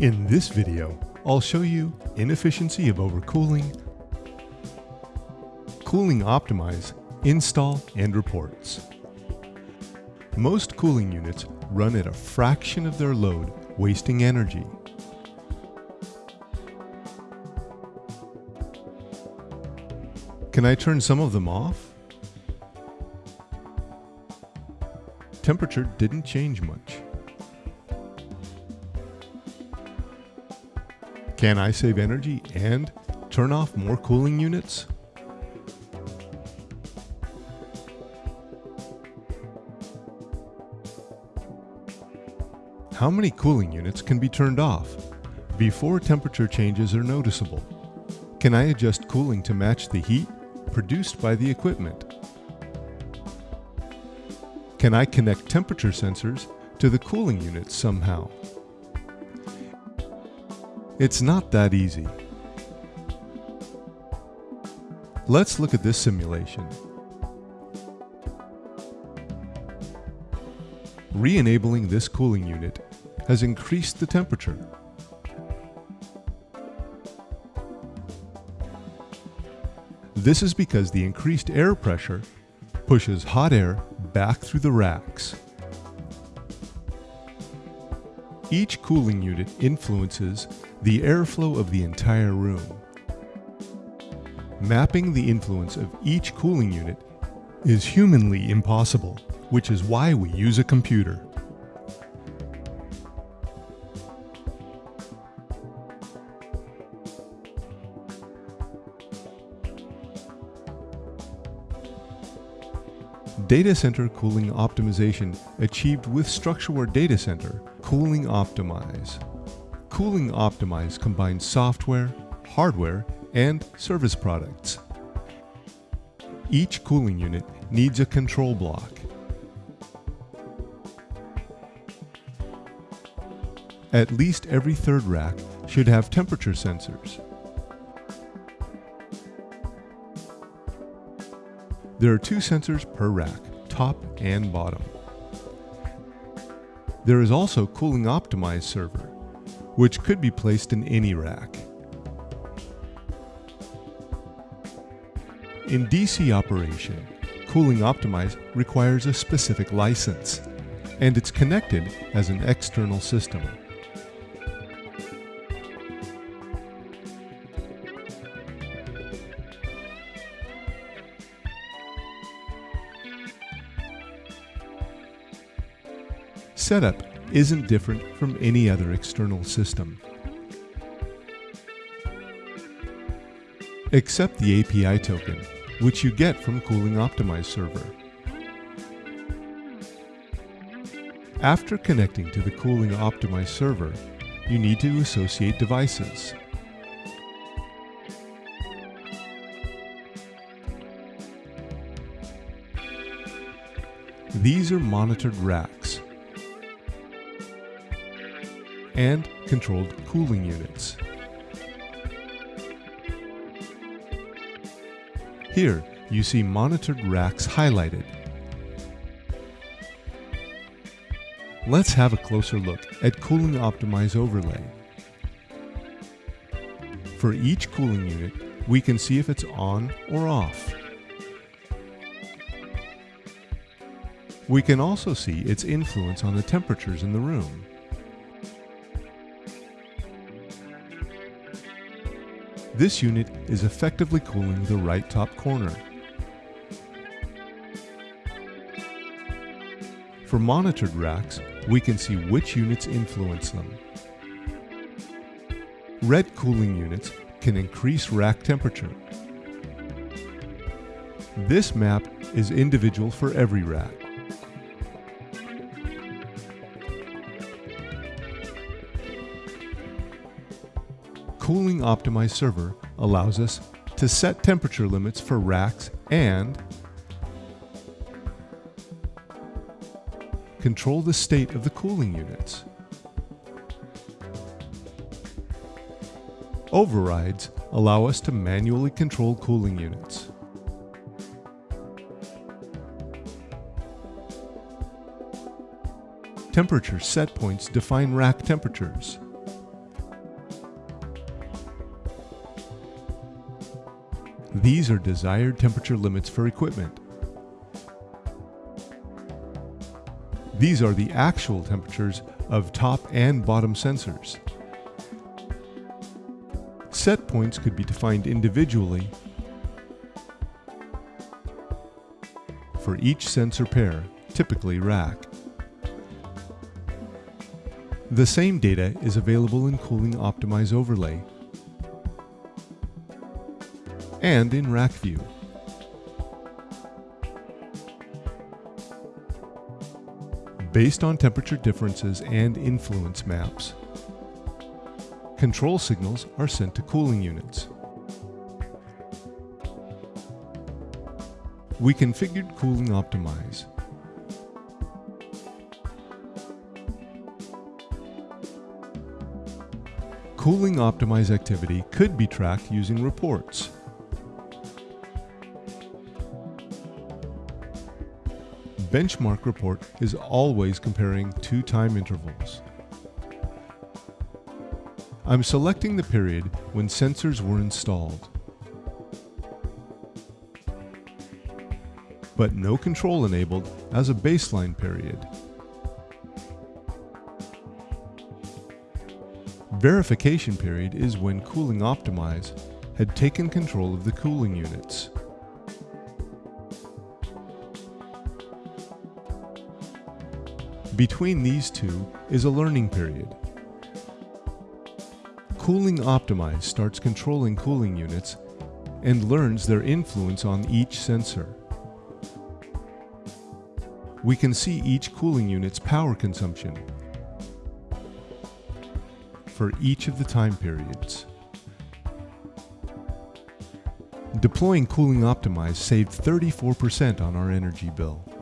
In this video, I'll show you inefficiency of overcooling, cooling optimize, install, and reports. Most cooling units run at a fraction of their load, wasting energy. Can I turn some of them off? Temperature didn't change much. Can I save energy and turn off more cooling units? How many cooling units can be turned off before temperature changes are noticeable? Can I adjust cooling to match the heat produced by the equipment? Can I connect temperature sensors to the cooling units somehow? It's not that easy. Let's look at this simulation. Re-enabling this cooling unit has increased the temperature. This is because the increased air pressure pushes hot air back through the racks. Each cooling unit influences the airflow of the entire room. Mapping the influence of each cooling unit is humanly impossible, which is why we use a computer. Data Center Cooling Optimization achieved with StruxureWare Data Center Cooling Optimize. Cooling Optimize combines software, hardware, and service products. Each cooling unit needs a control block. At least every third rack should have temperature sensors. There are two sensors per rack, top and bottom. There is also Cooling Optimize server, which could be placed in any rack. In DC operation, Cooling Optimize requires a specific license, and it's connected as an external system. Setup isn't different from any other external system. Except the API token, which you get from Cooling Optimize server. After connecting to the Cooling Optimize server, you need to associate devices. These are monitored racks and controlled cooling units. Here, you see monitored racks highlighted. Let's have a closer look at Cooling Optimize Overlay. For each cooling unit, we can see if it's on or off. We can also see its influence on the temperatures in the room. This unit is effectively cooling the right top corner. For monitored racks, we can see which units influence them. Red cooling units can increase rack temperature. This map is individual for every rack. Cooling optimized server allows us to set temperature limits for racks and control the state of the cooling units. Overrides allow us to manually control cooling units. Temperature set points define rack temperatures. These are desired temperature limits for equipment. These are the actual temperatures of top and bottom sensors. Set points could be defined individually for each sensor pair, typically rack. The same data is available in Cooling Optimize Overlay and in Rack View. Based on temperature differences and influence maps, control signals are sent to cooling units. We configured Cooling Optimize. Cooling Optimize activity could be tracked using reports. Benchmark report is always comparing two time intervals. I'm selecting the period when sensors were installed. But no control enabled as a baseline period. Verification period is when Cooling Optimize had taken control of the cooling units. Between these two is a learning period. Cooling Optimize starts controlling cooling units and learns their influence on each sensor. We can see each cooling unit's power consumption for each of the time periods. Deploying Cooling Optimize saved 34% on our energy bill.